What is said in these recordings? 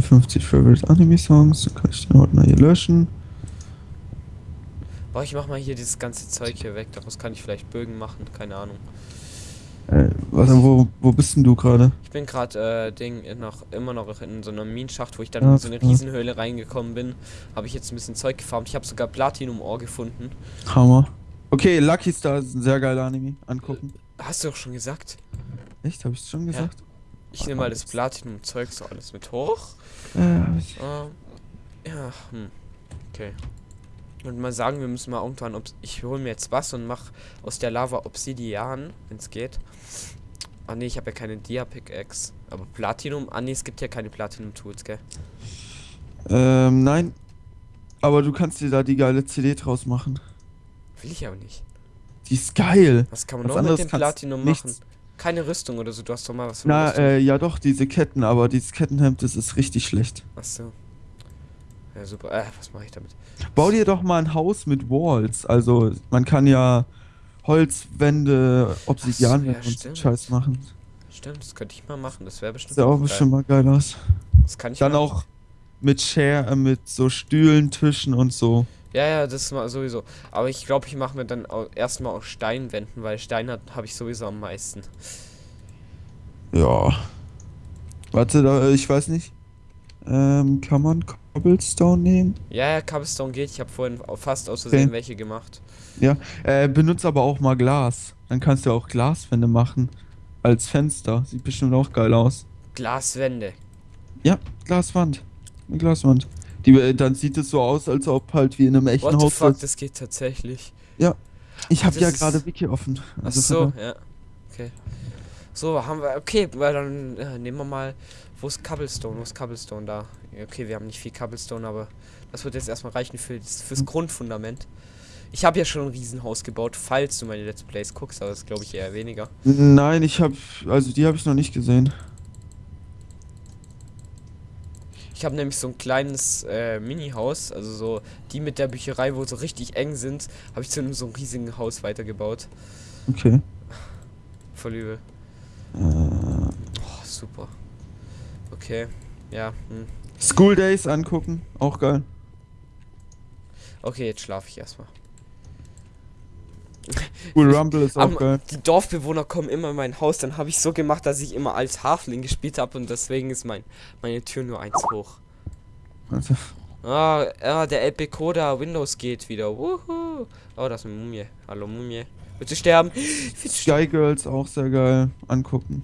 57 Favorite Anime Songs. Dann kann ich den Ordner hier löschen. Boah, ich mach mal hier dieses ganze Zeug hier weg. Daraus kann ich vielleicht Bögen machen, keine Ahnung. Äh, warte, wo, wo bist denn du gerade? Ich bin gerade äh, Ding noch immer noch in so einer Minenschacht, wo ich dann Ja, in so eine ja. Riesenhöhle reingekommen bin. Habe ich jetzt ein bisschen Zeug gefarmt. Ich habe sogar Platinum Ohr gefunden. Hammer. Okay, Lucky Star ist ein sehr geiler Anime. Angucken. Hast du doch schon gesagt? Echt? Habe ich schon gesagt? Ich nehme mal das Platinum Zeug so alles mit hoch. Ja. Äh. Ähm, ja, hm. Okay. Und mal sagen, wir müssen mal irgendwann, obs- ich hole mir jetzt was und mach aus der Lava Obsidian, wenn es geht. Ah ne, ich habe ja keine Dia Pickaxe. Aber Platinum, ah ne, es gibt ja keine Platinum Tools, gell? Ähm, nein. Aber du kannst dir da die geile CD draus machen. Will ich aber nicht. Die ist geil. Was kann man Was noch mit dem Platinum nichts. Machen? Keine Rüstung oder so, du hast doch mal was Na, Rüstung. äh, ja doch, diese Ketten, aber dieses Kettenhemd, das ist richtig schlecht. Achso. Ja, super. Äh, was mache ich damit? Bau dir doch mal ein Haus mit Walls. Also, man kann ja Holzwände, Obsidianwände ja, und so stimmt. Scheiß machen. Stimmt, das könnte ich mal machen. Das wäre bestimmt Sieht auch geil. bestimmt mal geil aus. Das kann ich Dann auch mit Share, äh, mit so Stühlen, Tischen und so. Ja, ja, das ist mal sowieso. Aber ich glaube, ich mache mir dann erstmal aus Steinwänden, weil Stein habe ich sowieso am meisten. Ja. Warte, da, ich weiß nicht. Ähm, kann man Cobblestone nehmen? Ja, ja, Cobblestone geht. Ich habe vorhin fast aus Versehen Okay. welche gemacht. Äh, benutzt aber auch mal Glas. Dann kannst du auch Glaswände machen. Als Fenster. Sieht bestimmt auch geil aus. Glaswände. Ja, Glaswand. Eine Glaswand. Die, äh, dann sieht es so aus, als ob halt wie in einem echten What the Haus. fuck, das geht tatsächlich. Ich habe ja gerade Wiki offen. Ach Also so, ja. Okay. So, haben wir. Okay, weil dann äh, nehmen wir mal. Wo ist Cobblestone? Wo ist Cobblestone da? Ja, Okay, wir haben nicht viel Cobblestone, aber das wird jetzt erstmal reichen für das, fürs Hm. Grundfundament. Ich habe ja schon ein Riesenhaus gebaut, falls du meine Let's Plays guckst, aber das glaube ich eher weniger. Nein, ich habe, also die habe ich noch nicht gesehen. Ich habe nämlich so ein kleines äh, Mini-Haus, also so die mit der Bücherei, wo so richtig eng sind, habe ich zu einem so einem riesigen Haus weitergebaut. Okay. Voll übel. Äh, Oh, super. Okay, ja. Hm. School Days angucken, auch geil. Okay, jetzt schlafe ich erstmal. School Rumble ist auch Am- geil. Die Dorfbewohner kommen immer in mein Haus, dann habe ich so gemacht, dass ich immer als Hafling gespielt habe und deswegen ist mein meine Tür nur eins hoch. Also, Ah, ja, der LP Coda Windows geht wieder. Wuhu. Oh, das ist eine Mumie. Hallo Mumie. Willst du sterben? Willst? Sky Girls auch sehr geil. Angucken.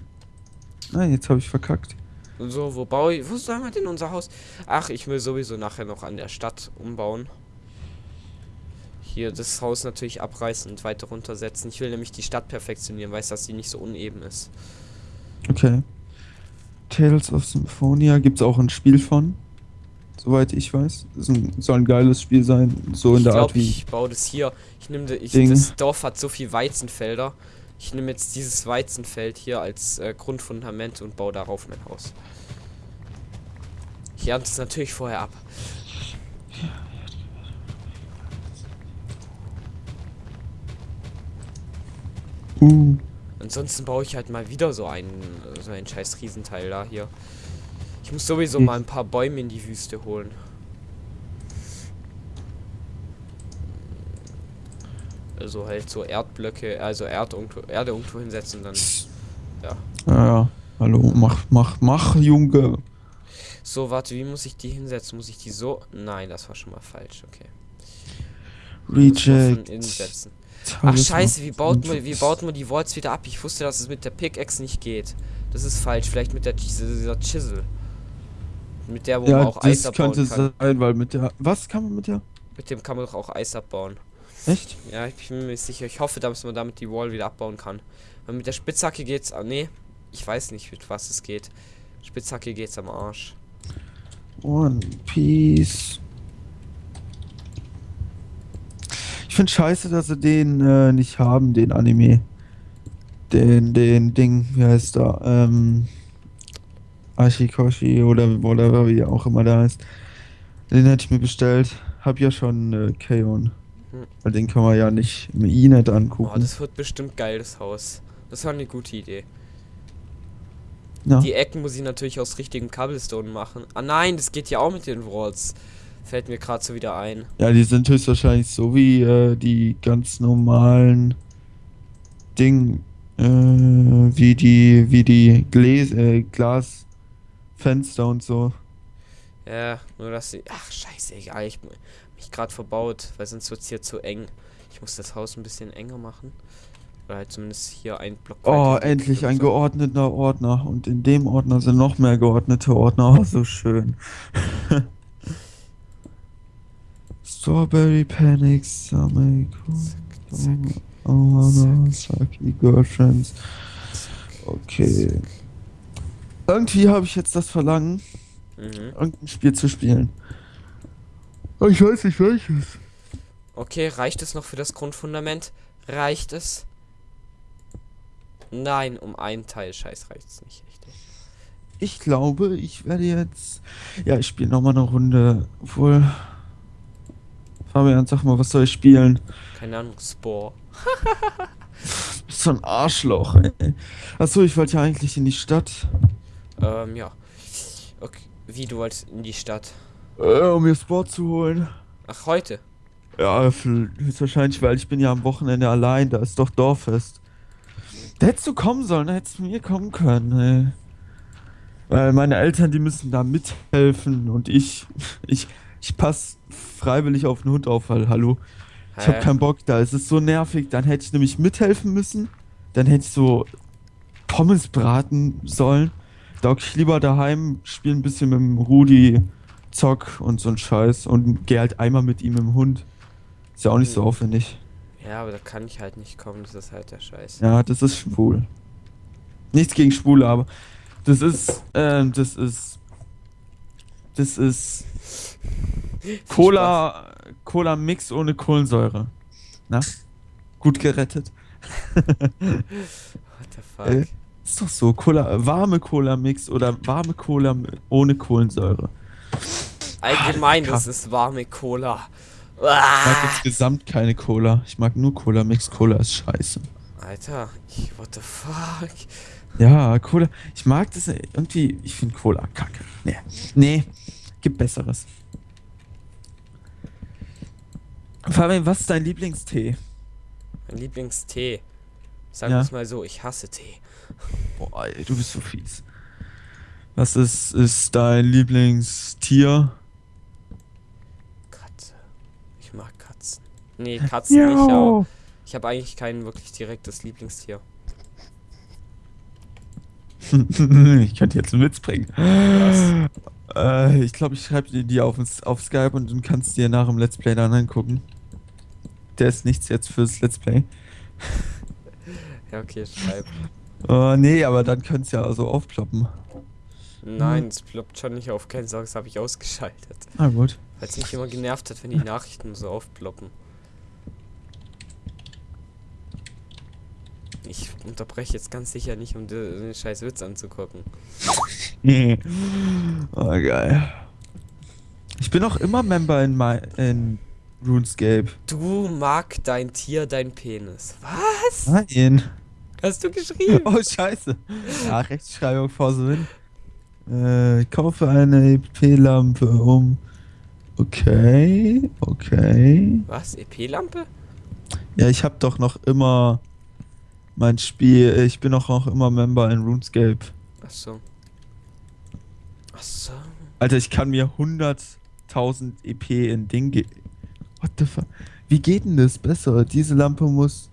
Nein, jetzt habe ich verkackt. So, wo baue ich? Wo sollen wir denn unser Haus? Ach, ich will sowieso nachher noch an der Stadt umbauen. Hier das Haus natürlich abreißen und weiter runtersetzen. Ich will nämlich die Stadt perfektionieren, weiß, dass sie nicht so uneben ist. Okay. Tales of Symphonia gibt's auch ein Spiel von. Soweit ich weiß. Ein, soll ein geiles Spiel sein. So in ich der Art glaube, wie. ich baue das hier. Ich nehme ich, das Dorf hat so viel Weizenfelder. Ich nehme jetzt dieses Weizenfeld hier als äh, Grundfundament und baue darauf mein Haus. Ich ernte es natürlich vorher ab. Uh. Ansonsten baue ich halt mal wieder so einen, so einen scheiß Riesenteil da hier. Ich muss sowieso Hm. mal ein paar Bäume in die Wüste holen. Also halt so Erdblöcke, also Erd irgendwo, Erde irgendwo hinsetzen, dann. Ja, ja. Hallo, mach, mach, mach, Junge. So, warte, wie muss ich die hinsetzen? Muss ich die so? Nein, das war schon mal falsch, okay. Reject. innen setzen. Ach scheiße, wie baut man, wie baut man die Walls wieder ab? Ich wusste, dass es mit der Pickaxe nicht geht. Das ist falsch, vielleicht mit der dieser Chisel. Mit der, wo man Ja, auch Eis abbauen könnte kann. sein, weil mit der. Was kann man mit der? Mit dem kann man doch auch Eis abbauen. Echt? Ja, ich bin mir sicher. Ich hoffe, dass man damit die Wall wieder abbauen kann. Weil mit der Spitzhacke geht's. Ah, nee. Ich weiß nicht, mit was es geht. Spitzhacke geht's am Arsch. One Piece. Ich finde scheiße, dass sie den äh, nicht haben, den Anime. Den, den Ding, wie heißt der? Ähm. Ashikoshi oder whatever, wie auch immer der heißt. Den hätte ich mir bestellt. Hab ja schon äh, Kaon. Hm. Weil den kann man ja nicht im Inet Oh, angucken. das wird bestimmt geil, das Haus. Das war eine gute Idee. Ja. Die Ecken muss ich natürlich aus richtigem Cobblestone machen. Ah nein, das geht ja auch mit den Walls. Fällt mir gerade so wieder ein. Ja, die sind höchstwahrscheinlich so wie äh, die ganz normalen Ding, äh, wie die, wie die Gläs, äh, Glasfenster und so. Ja, nur dass sie. Ach, scheiße, egal. Ich hab mich gerade verbaut, weil sonst wird es hier zu eng. Ich muss das Haus ein bisschen enger machen. Oder halt zumindest hier ein Block. Oh, endlich ein so. geordneter Ordner. Und in dem Ordner sind noch mehr geordnete Ordner. Oh, so schön. Strawberry Panics, Summer Zack, zack. Oh, no, Saki Girlfriends. Okay. Irgendwie habe ich jetzt das Verlangen, Mhm. irgendein Spiel zu spielen. Aber ich weiß nicht welches. Okay, reicht es noch für das Grundfundament? Reicht es? Nein, um einen Teil. Scheiß reicht es nicht, richtig. Ich glaube, ich werde jetzt. Ja, ich spiele nochmal eine Runde. Obwohl. Fabian, sag mal, was soll ich spielen? Keine Ahnung, Spore. Bist so ein Arschloch, ey. Achso, ich wollte ja eigentlich in die Stadt. Ähm, ja. Okay. Wie, du wolltest in die Stadt? Äh, um mir Sport zu holen. Ach, heute? Ja, höchstwahrscheinlich, weil ich bin ja am Wochenende allein, da ist doch Dorffest. Da hättest du kommen sollen, da hättest du mir kommen können, ey. Weil meine Eltern, die müssen da mithelfen und ich, ich, ich pass freiwillig auf den Hund auf, weil, hallo, ich hab Hä? keinen Bock da, es ist so nervig, dann hätte ich nämlich mithelfen müssen, dann hätte ich so Pommes braten sollen, da ich lieber daheim, spiel ein bisschen mit dem Rudi, zock und so ein Scheiß und geh halt einmal mit ihm im Hund. Ist ja auch nicht so Mhm. aufwendig. Ja, aber da kann ich halt nicht kommen, das ist halt der Scheiß. Ja, das ist schwul. Nichts gegen Schwule, aber das ist, ähm, das ist, das ist Cola, Cola Mix ohne Kohlensäure. Na? Gut gerettet. What the fuck? Äh, Ist doch so, Cola, warme Cola Mix oder warme Cola ohne Kohlensäure. Allgemein, das ist warme Cola. Ich mag Ah! insgesamt keine Cola. Ich mag nur Cola Mix. Cola ist scheiße. Alter, what the fuck? Ja, Cola. Ich mag das irgendwie. Ich finde Cola kacke. Nee. Nee. Gibt Besseres. Fabian, was ist dein Lieblingstee? Mein Lieblingstee. Sagen Ja. wir es mal so, ich hasse Tee. Boah, ey, du bist so fies. Was ist, ist dein Lieblingstier? Katze. Ich mag Katzen. Nee, Katzen nicht, aber ich habe eigentlich kein wirklich direktes Lieblingstier. ich könnte jetzt einen Witz bringen. Äh, ich glaube, ich schreibe dir die auf, auf Skype und du kannst dir nach dem Let's Play dann angucken. Der ist nichts jetzt fürs Let's Play. Ja, okay, schreib. Äh, nee, aber dann könnte es ja so aufploppen. Nein, es ploppt schon nicht auf. Keine Sorge, das habe ich ausgeschaltet. Ah, gut. Weil es mich immer genervt hat, wenn die Nachrichten so aufploppen. Ich unterbreche jetzt ganz sicher nicht, um dir den scheiß Witz anzugucken. oh, geil. Ich bin auch immer Member in, my, in RuneScape. Du mag dein Tier dein Penis. Was? Nein. Hast du geschrieben? Oh, scheiße. Ja, Rechtschreibung vor the win. Äh, kaufe eine EP-Lampe um. Okay, okay. Was? EP-Lampe? Ja, ich habe doch noch immer mein Spiel. Ich bin auch noch immer Member in RuneScape. Ach so. Ach so. Alter, ich kann mir 100.000 EP in Ding. What the fuck? Wie geht denn das besser? Diese Lampe muss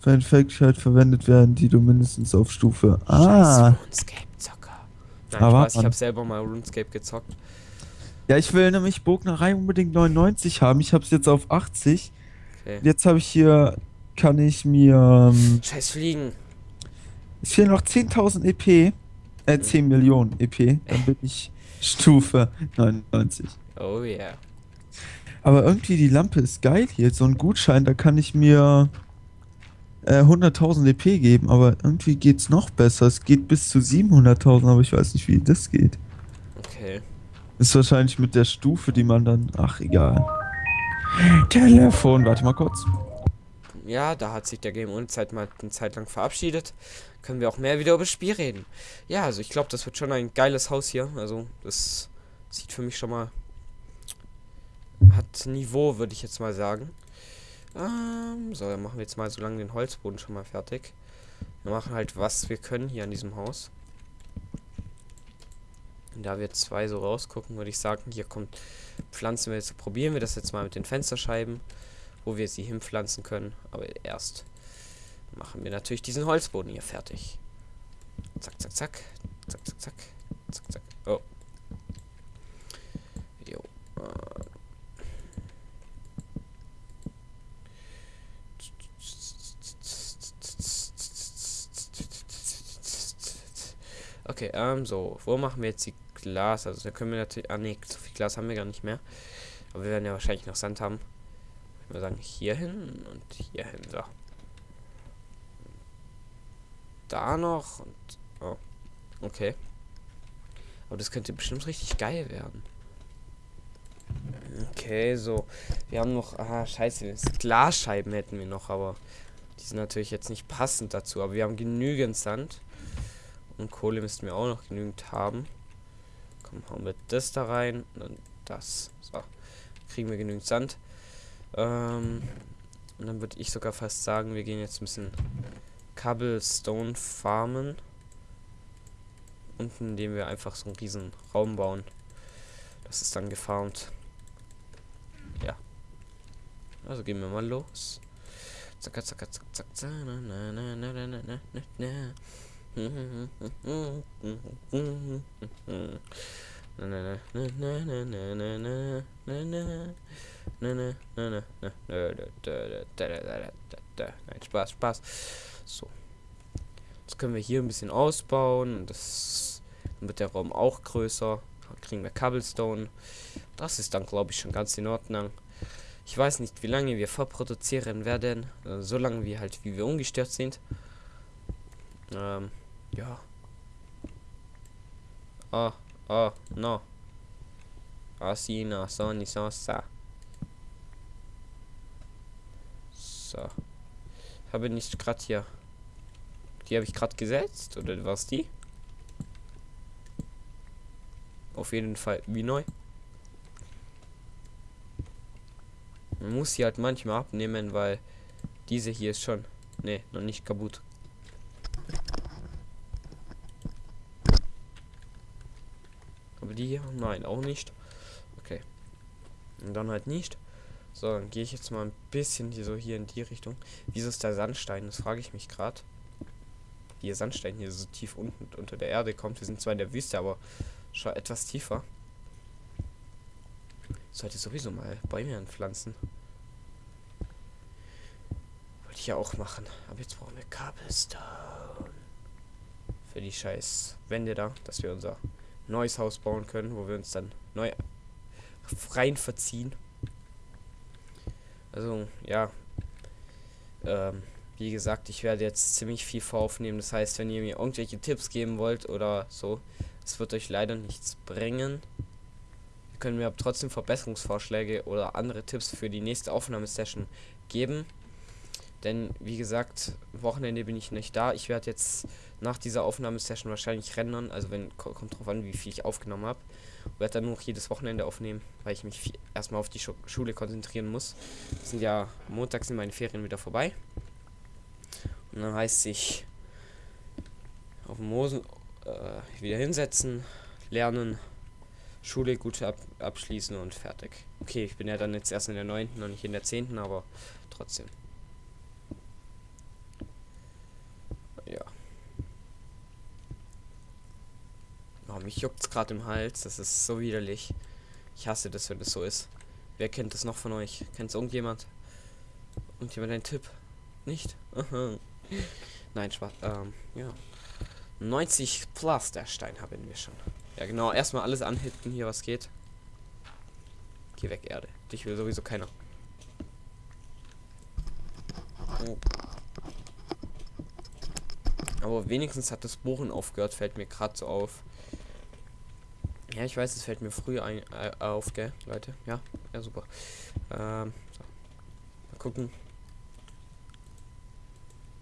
für ein Fake-Scheit verwendet werden, die du mindestens auf Stufe. Ah. RuneScape-Zocker. Nein, Aber ich Mann. habe selber mal RuneScape gezockt. Ja, ich will nämlich Bognerei unbedingt 99 haben. Ich hab's jetzt auf 80. Okay. Jetzt habe ich hier, kann ich mir, ähm, Scheiß Fliegen. es fehlen noch 10.000 EP, äh, 10 Millionen EP, dann bin ich Stufe 99. Oh yeah. Aber irgendwie die Lampe ist geil hier, so ein Gutschein, da kann ich mir äh, 100.000 EP geben, aber irgendwie geht's noch besser. Es geht bis zu 700.000, aber ich weiß nicht, wie das geht. Okay. Ist wahrscheinlich mit der Stufe, die man dann, ach egal. Telefon, warte mal kurz. ja, da hat sich der Game ohne Zeit mal eine Zeit lang verabschiedet. Können wir auch mehr wieder über das Spiel reden. Ja, also ich glaube, das wird schon ein geiles Haus hier. Also das sieht für mich schon mal hat Niveau, würde ich jetzt mal sagen. Ähm, so, dann machen wir jetzt mal so lange den Holzboden schon mal fertig. Wir machen halt, was wir können hier an diesem Haus. Und da wir zwei so rausgucken, würde ich sagen, hier kommt, pflanzen wir jetzt, probieren wir das jetzt mal mit den Fensterscheiben, wo wir sie hinpflanzen können. Aber erst machen wir natürlich diesen Holzboden hier fertig. Zack, zack, zack. Zack, zack, zack. Zack, zack. Oh. Jo. Okay, ähm, so. Wo machen wir jetzt die Glas? Also, da können wir natürlich. Ah, nee, so viel Glas haben wir gar nicht mehr. Aber wir werden ja wahrscheinlich noch Sand haben. Ich würde sagen, hier hin und hier hin. So. Da noch und. Oh. Okay. Aber das könnte bestimmt richtig geil werden. Okay, so. Wir haben noch. Ah, scheiße. Glasscheiben hätten wir noch, aber. Die sind natürlich jetzt nicht passend dazu. Aber wir haben genügend Sand. Und Kohle müssten wir auch noch genügend haben. Komm, hauen wir das da rein. Und das. So. Kriegen wir genügend Sand. Ähm, und dann würde ich sogar fast sagen, wir gehen jetzt ein bisschen Cobblestone farmen. Unten, indem wir einfach so einen riesen Raum bauen. Das ist dann gefarmt. Ja. Also gehen wir mal los. Zack, zack, zack, zack, zack. Na, na, na, na, na, na, na, na. Nein, Spaß, Spaß. So. Jetzt können wir hier ein bisschen ausbauen. Das wird der Raum auch größer. Dann kriegen wir Cobblestone. Das ist dann, glaube ich, schon ganz in Ordnung. Ich weiß nicht, wie lange wir vorproduzieren werden. So lange wie halt, wie wir ungestört sind. Ähm, ja. Oh, oh, no. Asina, Sony, Sosa. So. Habe nicht gerade hier. Die habe ich gerade gesetzt. Oder was die? Auf jeden Fall wie neu. Man muss sie halt manchmal abnehmen, weil diese hier ist schon. Ne, noch nicht kaputt. Aber die hier? Nein, auch nicht. Okay. Und dann halt nicht. So, dann gehe ich jetzt mal ein bisschen hier so hier in die Richtung. Wieso ist der Sandstein? Das frage ich mich gerade. Wie der Sandstein hier so tief unten unter der Erde kommt. Wir sind zwar in der Wüste, aber schon etwas tiefer. Ich sollte sowieso mal Bäume anpflanzen. Wollte ich ja auch machen. Aber jetzt brauchen wir Cobblestone. Für die scheiß Wände da, dass wir unser neues Haus bauen können, wo wir uns dann neu rein verziehen. Also, ja. Ähm, wie gesagt, ich werde jetzt ziemlich viel voraufnehmen. Das heißt, wenn ihr mir irgendwelche Tipps geben wollt oder so, es wird euch leider nichts bringen. Ihr könnt mir aber trotzdem Verbesserungsvorschläge oder andere Tipps für die nächste Aufnahmesession geben. Denn wie gesagt, Wochenende bin ich nicht da. Ich werde jetzt nach dieser Aufnahmesession wahrscheinlich rendern. Also wenn kommt drauf an, wie viel ich aufgenommen habe. Werde dann nur noch jedes Wochenende aufnehmen, weil ich mich erstmal auf die Schu Schule konzentrieren muss. Das sind ja Montag sind meine Ferien wieder vorbei. Und dann heißt sich auf dem Mosen äh, wieder hinsetzen, lernen, Schule gut ab abschließen und fertig. Okay, ich bin ja dann jetzt erst in der 9. und nicht in der 10. aber trotzdem. Oh, mich juckt's gerade im Hals. Das ist so widerlich. Ich hasse das, wenn das so ist. Wer kennt das noch von euch? Kennt es irgendjemand? Irgendjemand einen Tipp? Nicht? Nein, Spaß. Ähm, ja. 90 plus der Stein haben wir schon. Ja, genau. Erstmal alles anhitten hier, was geht. Geh weg, Erde. Dich will sowieso keiner. Oh. Aber wenigstens hat das Bohren aufgehört, fällt mir gerade so auf. Ja, ich weiß, es fällt mir früh ein, äh, auf, gell, Leute. Ja, ja, super. Ähm, so. Mal gucken.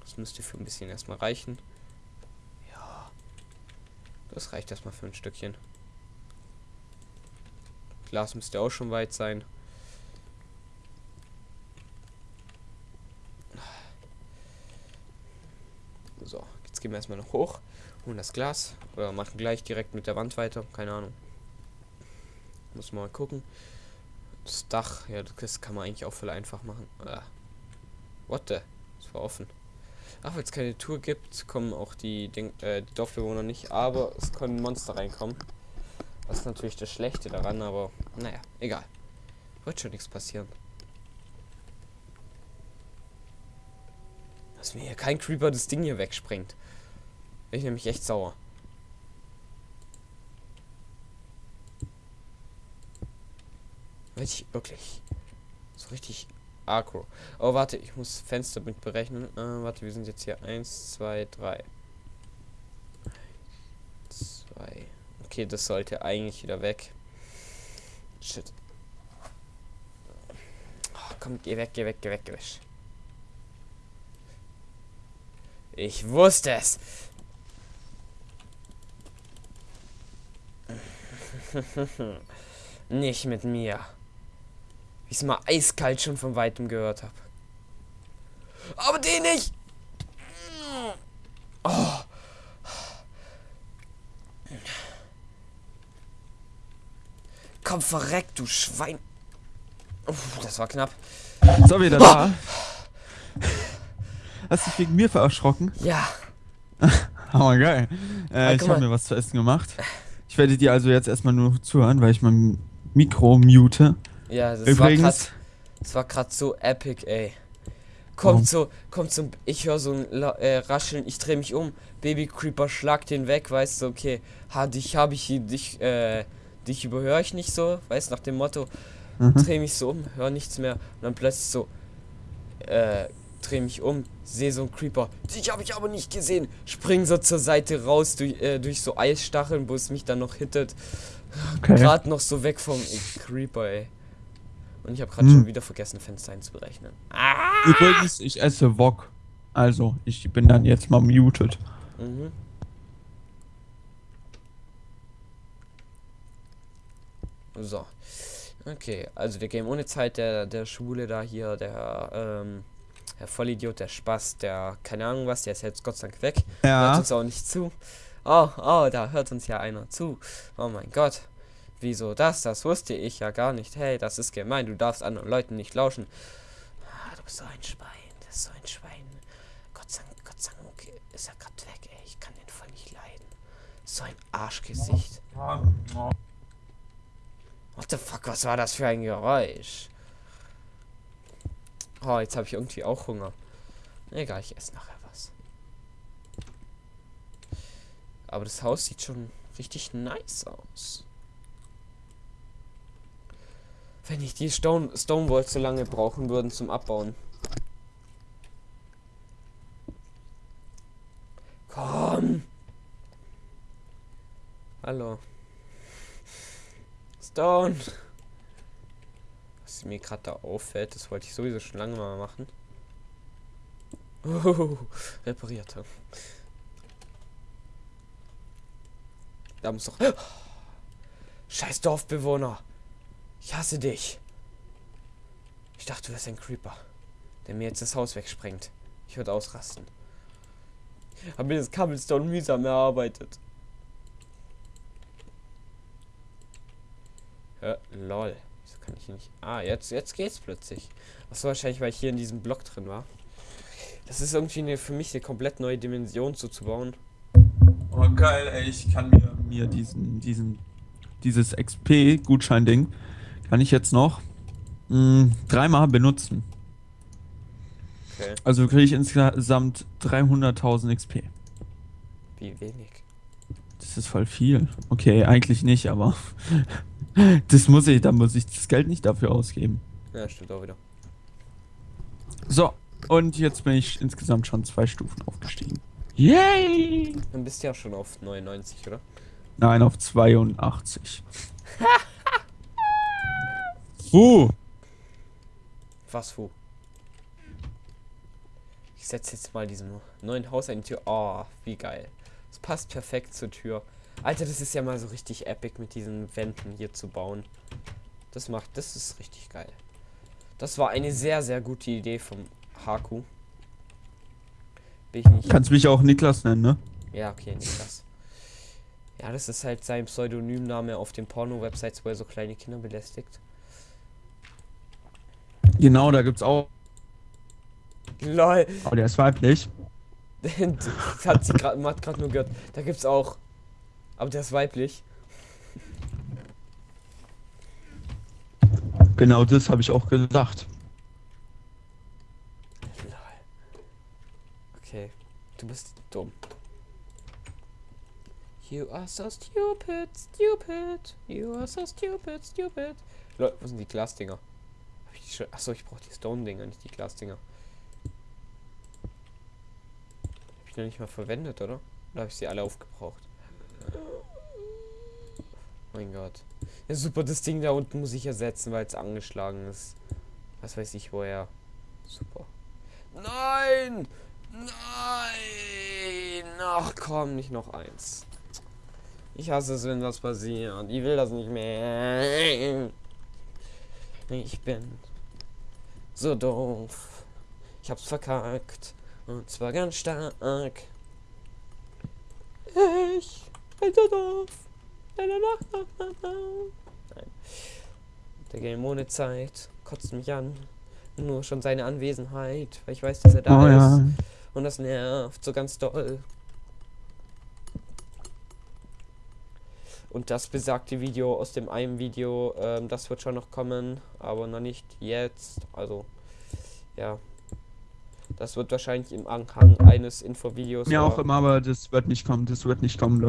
Das müsste für ein bisschen erstmal reichen. Ja. Das reicht erstmal für ein Stückchen. Glas müsste auch schon weit sein. So, jetzt gehen wir erstmal noch hoch, holen das Glas oder machen gleich direkt mit der Wand weiter. Keine Ahnung. Muss mal gucken. Das Dach, ja, das kann man eigentlich auch voll einfach machen. Ah. What the? Das war offen. Ach, weil es keine Tour gibt, kommen auch die, Ding, äh, die Dorfbewohner nicht. Aber es können Monster reinkommen. Das ist natürlich das Schlechte daran, aber naja, egal. Wird schon nichts passieren. Dass mir hier kein Creeper das Ding hier wegspringt. Bin ich nämlich echt sauer. Richtig, wirklich. So richtig aggro. Oh, warte, ich muss Fenster mit berechnen. Äh, warte, wir sind jetzt hier. Eins, zwei, drei. Zwei. Okay, das sollte eigentlich wieder weg. Shit. Oh, komm, geh weg, geh weg, geh weg, geh. Ich wusste es. Nicht mit mir. Wie ich es mal eiskalt schon von weitem gehört habe. Aber den nicht! Oh. Komm, verreck, du Schwein. Uff, das war knapp. So, wieder da. Hast du dich wegen mir vererschrocken? Ja. Aber geil. Äh, ich habe mir was zu essen gemacht. Ich werde dir also jetzt erstmal nur zuhören, weil ich mein Mikro mute. Ja, das Übrigens, war grad, das war gerade so epic, ey. Kommt so, kommt so, ich höre so ein äh, Rascheln, ich drehe mich um, Baby Creeper schlag den weg, weißt du, okay, ha, dich habe ich, dich, äh, dich überhöre ich nicht so, weißt nach dem Motto, Mhm. drehe mich so um, höre nichts mehr. Und dann plötzlich so, äh, drehe mich um, sehe so ein Creeper, dich habe ich aber nicht gesehen, spring so zur Seite raus durch, äh, durch so Eisstacheln, wo es mich dann noch hittet, okay. gerade noch so weg vom Creeper, ey. Und ich habe gerade Hm. schon wieder vergessen, Fenster einzuberechnen. Übrigens, ich esse Wok. Also, ich bin dann jetzt mal muted. Mhm. So. Okay, also wir gehen ohne Zeit der, der Schwule da hier, der, ähm, der Vollidiot, der Spaß, der, keine Ahnung was, der ist jetzt Gott sei Dank weg. Hört Ja. uns auch nicht zu. Oh, oh, da hört uns ja einer zu. Oh mein Gott. Wieso das? Das wusste ich ja gar nicht. Hey, das ist gemein. Du darfst anderen Leuten nicht lauschen. Ah, du bist so ein Schwein. Das ist so ein Schwein. Gott sei Dank, Gott sei Dank ist er gerade weg, ey. Ich kann den voll nicht leiden. So ein Arschgesicht. What the fuck, was war das für ein Geräusch? Oh, jetzt habe ich irgendwie auch Hunger. Egal, ich esse nachher was. Aber das Haus sieht schon richtig nice aus. Wenn ich die Stone Stonewalls so lange brauchen würden zum Abbauen. Komm! Hallo. Stone! Was mir gerade da auffällt, das wollte ich sowieso schon lange mal machen. Oh, repariert. Da muss doch. Scheiß Dorfbewohner! Ich hasse dich! Ich dachte, du wärst ein Creeper, der mir jetzt das Haus wegsprengt. Ich würde ausrasten. Hab mir das Cobblestone mühsam erarbeitet. Ja, lol. Wieso kann ich hier nicht. Ah, jetzt, jetzt geht's plötzlich. Achso, wahrscheinlich, weil ich hier in diesem Block drin war. Das ist irgendwie eine, für mich eine komplett neue Dimension zuzubauen. Oh, geil, ey. Ich kann mir, mir diesen, diesen, dieses XP-Gutschein-Ding, kann ich jetzt noch mh, dreimal benutzen. Okay. Also kriege ich insgesamt 300.000 XP. Wie wenig. Das ist voll viel. Okay, eigentlich nicht, aber das muss ich, da muss ich das Geld nicht dafür ausgeben. Ja, stimmt auch wieder. So, und jetzt bin ich insgesamt schon zwei Stufen aufgestiegen. Yay! Dann bist du ja schon auf 99, oder? Nein, auf 82. uh, Was wo? Ich Ich setze jetzt mal diesen neuen Haus an die Tür. Oh, wie geil. Das passt perfekt zur Tür. Alter, das ist ja mal so richtig epic mit diesen Wänden hier zu bauen. Das macht, das ist richtig geil. Das war eine sehr, sehr gute Idee vom Haku. Bin ich nicht. Kannst mich auch Niklas nennen, ne? Ja, okay, Niklas. Ja, das ist halt sein Pseudonymname auf den Porno-Websites, wo er so kleine Kinder belästigt. Genau, da gibt's auch. LOL. Oh, der ist weiblich. das hat sie gerade gerade nur gehört. Da gibt's auch. Aber der ist weiblich. Genau das habe ich auch gedacht. Lol. Okay. Du bist dumm. You are so stupid, stupid. You are so stupid, stupid. Leute, wo sind die Glasdinger? Schon? Achso, ich brauche die Stone-Dinger, nicht die Glasdinger. Hab ich noch nicht mal verwendet, oder? Oder habe ich sie alle aufgebraucht? Mein Gott. Ja, super, das Ding da unten muss ich ersetzen, weil es angeschlagen ist. Was weiß ich woher. Super. Nein! Nein! Ach komm, nicht noch eins. Ich hasse es, wenn das passiert. Ich will das nicht mehr. Ich bin so doof. Ich hab's verkackt. Und zwar ganz stark. Ich bin so doof. Nein. Der Game ohne Zeit kotzt mich an. Nur schon seine Anwesenheit, weil ich weiß, dass er da Oh ist. ja. Und das nervt so ganz doll. Und das besagte Video aus dem einen Video, ähm, das wird schon noch kommen, aber noch nicht jetzt. Also, ja. Das wird wahrscheinlich im Anhang eines Infovideos. Oder- auch immer, aber das wird nicht kommen. Das wird nicht kommen, Leute.